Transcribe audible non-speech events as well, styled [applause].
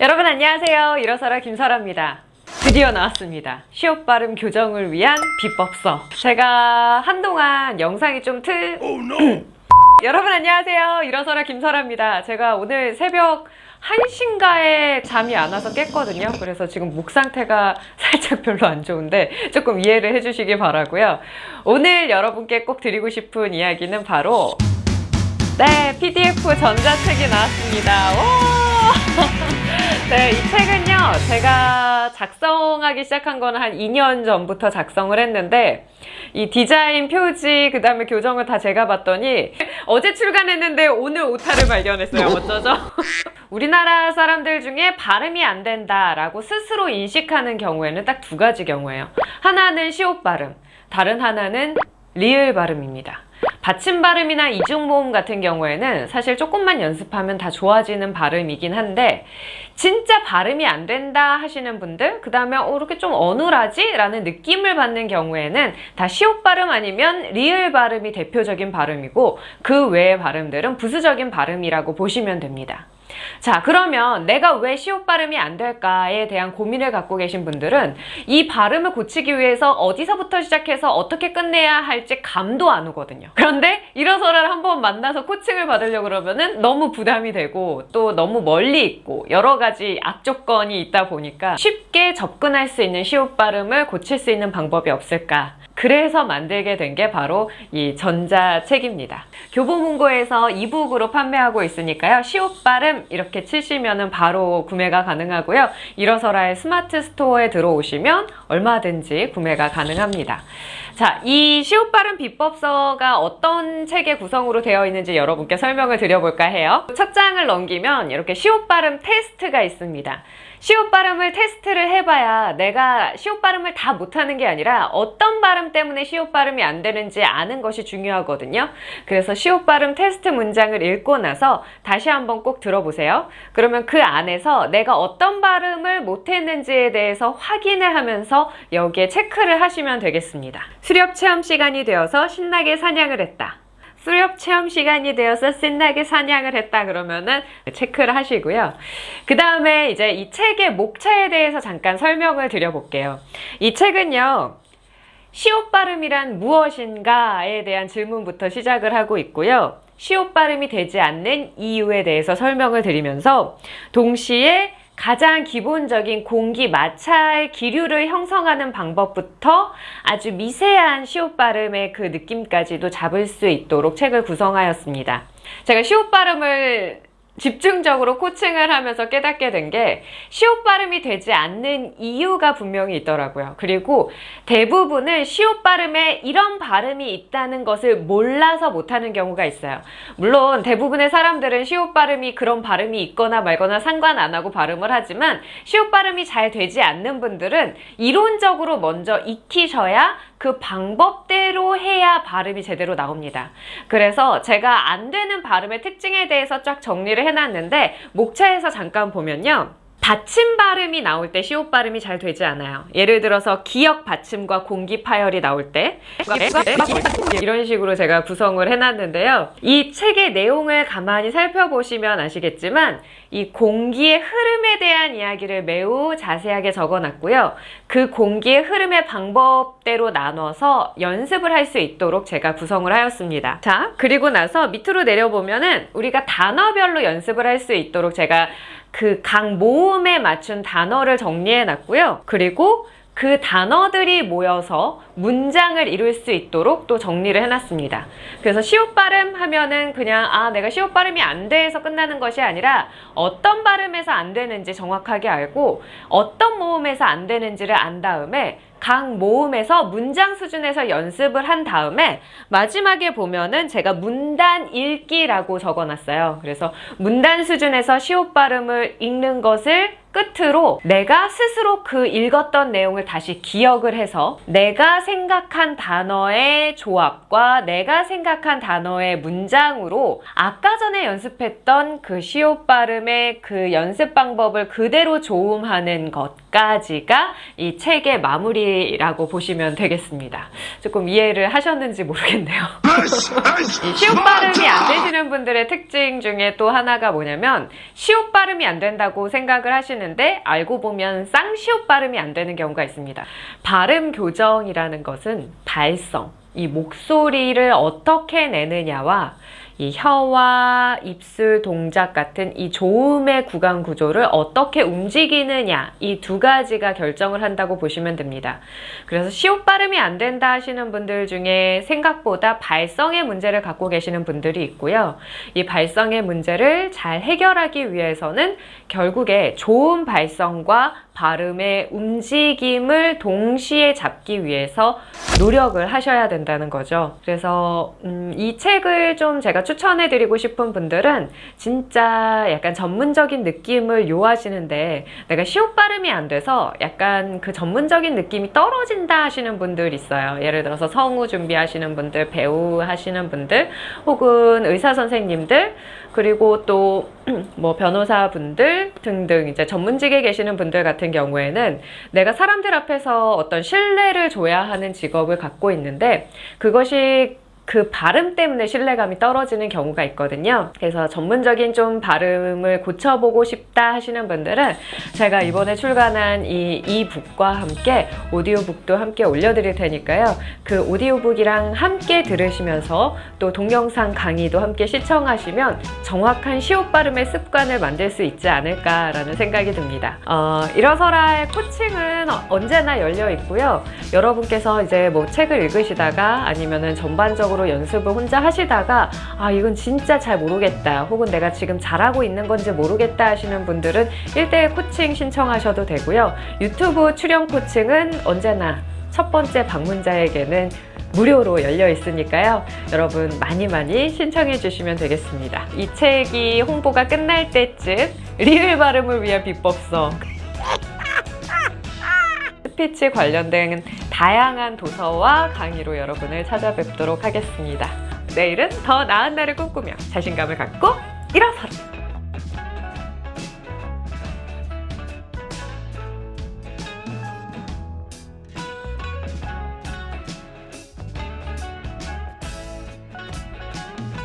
여러분 안녕하세요. 일어서라 김설아입니다. 드디어 나왔습니다. 시옷 발음 교정을 위한 비법서. 제가 한동안 영상이 좀 틀... [clears throat] 여러분 안녕하세요. 일어서라 김설아입니다. 제가 오늘 새벽 1시인가에 잠이 안 와서 깼거든요. 그래서 지금 목 상태가 [laughs] 살짝 별로 안 좋은데 조금 이해를 해주시기 바라고요. 오늘 여러분께 꼭 드리고 싶은 이야기는 바로 네, PDF 전자책이 나왔습니다. 오! [laughs] 네, 이 책은요, 제가 작성하기 시작한 거는 한 2년 전부터 작성을 했는데, 이 디자인, 표지, 그 다음에 교정을 다 제가 봤더니, 어제 출간했는데 오늘 오타를 발견했어요. 어쩌죠? [laughs] 우리나라 사람들 중에 발음이 안 된다라고 스스로 인식하는 경우에는 딱 두 가지 경우예요. 하나는 시옷 발음, 다른 하나는 리을 발음입니다. 받침 발음이나 이중 모음 같은 경우에는 사실 조금만 연습하면 다 좋아지는 발음이긴 한데 진짜 발음이 안 된다 하시는 분들 그 다음에 어, 이렇게 좀 어눌하지? 라는 느낌을 받는 경우에는 다 시옷 발음 아니면 리을 발음이 대표적인 발음이고 그 외의 발음들은 부수적인 발음이라고 보시면 됩니다. 자 그러면 내가 왜 시옷 발음이 안 될까에 대한 고민을 갖고 계신 분들은 이 발음을 고치기 위해서 어디서부터 시작해서 어떻게 끝내야 할지 감도 안 오거든요. 그런데 일어서를 한번 만나서 코칭을 받으려고 그러면은 너무 부담이 되고 또 너무 멀리 있고 여러 가지 악조건이 있다 보니까 쉽게 접근할 수 있는 시옷 발음을 고칠 수 있는 방법이 없을까 그래서 만들게 된 게 바로 이 전자책입니다. 교보문고에서 이북으로 판매하고 있으니까요. 시옷 발음 이렇게 치시면 바로 구매가 가능하고요. 일어서라의 스마트 스토어에 들어오시면 얼마든지 구매가 가능합니다. 자, 이 시옷 발음 비법서가 어떤 책의 구성으로 되어 있는지 여러분께 설명을 드려볼까 해요. 첫 장을 넘기면 이렇게 시옷 발음 테스트가 있습니다. 시옷 발음을 테스트를 해봐야 내가 시옷 발음을 다 못하는 게 아니라 어떤 발음 때문에 시옷 발음이 안 되는지 아는 것이 중요하거든요. 그래서 시옷 발음 테스트 문장을 읽고 나서 다시 한번 꼭 들어보세요. 그러면 그 안에서 내가 어떤 발음을 못했는지에 대해서 확인을 하면서 여기에 체크를 하시면 되겠습니다. 수렵 체험 시간이 되어서 신나게 사냥을 했다. 수렵 체험 시간이 되어서 신나게 사냥을 했다 그러면은 체크를 하시고요. 그 다음에 이제 이 책의 목차에 대해서 잠깐 설명을 드려볼게요. 이 책은요. 시옷 발음이란 무엇인가에 대한 질문부터 시작을 하고 있고요. 시옷 발음이 되지 않는 이유에 대해서 설명을 드리면서 동시에 가장 기본적인 공기 마찰 기류를 형성하는 방법부터 아주 미세한 시옷 발음의 그 느낌까지도 잡을 수 있도록 책을 구성하였습니다. 제가 시옷 발음을 집중적으로 코칭을 하면서 깨닫게 된 게 시옷 발음이 되지 않는 이유가 분명히 있더라고요. 그리고 대부분은 시옷 발음에 이런 발음이 있다는 것을 몰라서 못하는 경우가 있어요. 물론 대부분의 사람들은 시옷 발음이 그런 발음이 있거나 말거나 상관 안 하고 발음을 하지만 시옷 발음이 잘 되지 않는 분들은 이론적으로 먼저 익히셔야 그 방법대로 해야 발음이 제대로 나옵니다. 그래서 제가 안 되는 발음의 특징에 대해서 쫙 정리를 해놨는데 목차에서 잠깐 보면요. 받침 발음이 나올 때 시옷 발음이 잘 되지 않아요. 예를 들어서 기역 받침과 공기 파열이 나올 때 이런 식으로 제가 구성을 해놨는데요. 이 책의 내용을 가만히 살펴보시면 아시겠지만 이 공기의 흐름에 대한 이야기를 매우 자세하게 적어놨고요. 그 공기의 흐름의 방법대로 나눠서 연습을 할 수 있도록 제가 구성을 하였습니다. 자, 그리고 나서 밑으로 내려보면은 우리가 단어별로 연습을 할 수 있도록 제가 그 각 모음에 맞춘 단어를 정리해 놨고요. 그리고 그 단어들이 모여서 문장을 이룰 수 있도록 또 정리를 해놨습니다. 그래서 시옷 발음 하면은 그냥 아 내가 시옷 발음이 안 돼서 끝나는 것이 아니라 어떤 발음에서 안 되는지 정확하게 알고 어떤 모음에서 안 되는지를 안 다음에 각 모음에서 문장 수준에서 연습을 한 다음에 마지막에 보면은 제가 문단 읽기라고 적어놨어요. 그래서 문단 수준에서 시옷 발음을 읽는 것을 끝으로 내가 스스로 그 읽었던 내용을 다시 기억을 해서 내가 생각한 단어의 조합과 내가 생각한 단어의 문장으로 아까 전에 연습했던 그 시옷 발음의 그 연습 방법을 그대로 조음하는 것 까지가 이 책의 마무리라고 보시면 되겠습니다. 조금 이해를 하셨는지 모르겠네요. 이 시옷 발음이 안 되시는 분들의 특징 중에 또 하나가 뭐냐면 시옷 발음이 안 된다고 생각을 하시는데 알고 보면 쌍시옷 발음이 안 되는 경우가 있습니다. 발음 교정이라는 것은 발성, 이 목소리를 어떻게 내느냐와 이 혀와 입술 동작 같은 이 조음의 구강 구조를 어떻게 움직이느냐 이 두 가지가 결정을 한다고 보시면 됩니다. 그래서 시옷 발음이 안 된다 하시는 분들 중에 생각보다 발성의 문제를 갖고 계시는 분들이 있고요. 이 발성의 문제를 잘 해결하기 위해서는 결국에 좋은 발성과 발음의 움직임을 동시에 잡기 위해서 노력을 하셔야 된다는 거죠. 그래서 음, 이 책을 좀 제가 추천해드리고 싶은 분들은 진짜 약간 전문적인 느낌을 요하시는데 내가 시옷 발음이 안 돼서 약간 그 전문적인 느낌이 떨어진다 하시는 분들 있어요. 예를 들어서 성우 준비하시는 분들, 배우 하시는 분들, 혹은 의사 선생님들, 그리고 또 [clears throat] 뭐 변호사분들 등등 이제 전문직에 계시는 분들 같은 경우에는 내가 사람들 앞에서 어떤 신뢰를 줘야 하는 직업을 갖고 있는데 그것이 그 발음 때문에 신뢰감이 떨어지는 경우가 있거든요. 그래서 전문적인 좀 발음을 고쳐보고 싶다 하시는 분들은 제가 이번에 출간한 이 이북과 함께 오디오북도 함께 올려드릴 테니까요. 그 오디오북이랑 함께 들으시면서 또 동영상 강의도 함께 시청하시면 정확한 시옷 발음의 습관을 만들 수 있지 않을까 라는 생각이 듭니다. 어, 일어서라의 코칭은 언제나 열려 있고요. 여러분께서 이제 뭐 책을 읽으시다가 아니면은 전반적으로 연습을 혼자 하시다가 아 이건 진짜 잘 모르겠다 혹은 내가 지금 잘하고 있는 건지 모르겠다 하시는 분들은 1대1 코칭 신청하셔도 되고요. 유튜브 출연 코칭은 언제나 첫 번째 방문자에게는 무료로 열려 있으니까요. 여러분 많이 많이 신청해 주시면 되겠습니다. 이 책이 홍보가 끝날 때쯤 리을 발음을 위한 비법서 스피치 관련된 다양한 도서와 강의로 여러분을 찾아뵙도록 하겠습니다. 내일은 더 나은 날을 꿈꾸며 자신감을 갖고 일어서라!